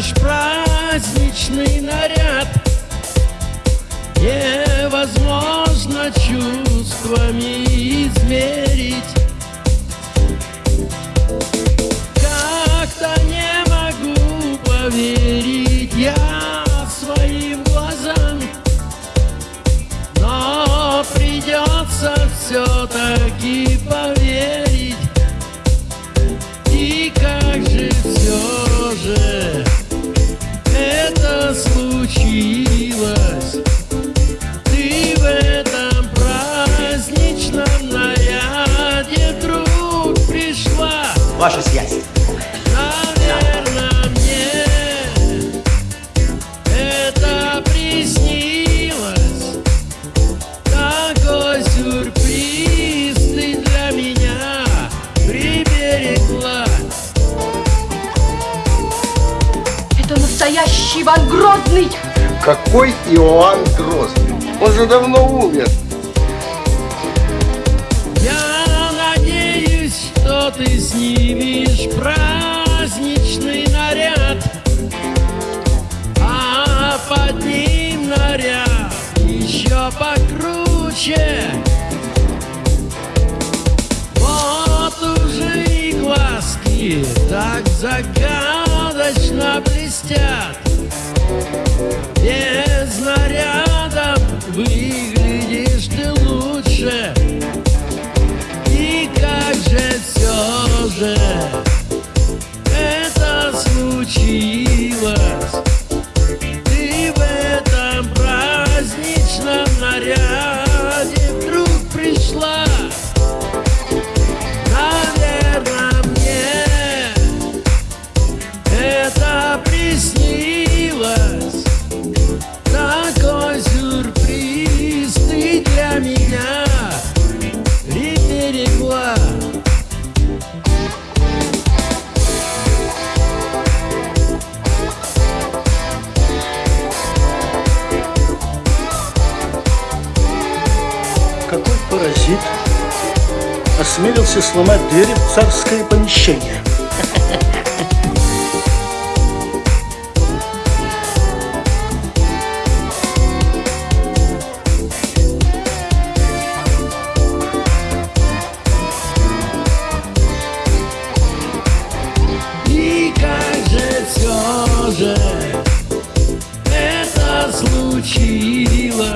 Ж праздничный наряд. Невозможно чувствами измерить случилось Ты в этом праздничном наряде вдруг пришла Ваша связь. Настоящий Иван Грозный! Какой Иоанн Грозный? Он же давно умер. Я надеюсь, что ты снимешь праздничный наряд А под ним наряд еще покруче Вот уже и глазки так загадочно блестят. Без наряда выглядишь ты лучше. И как же все же паразит осмелился сломать двери в царское помещение? И как же это случилось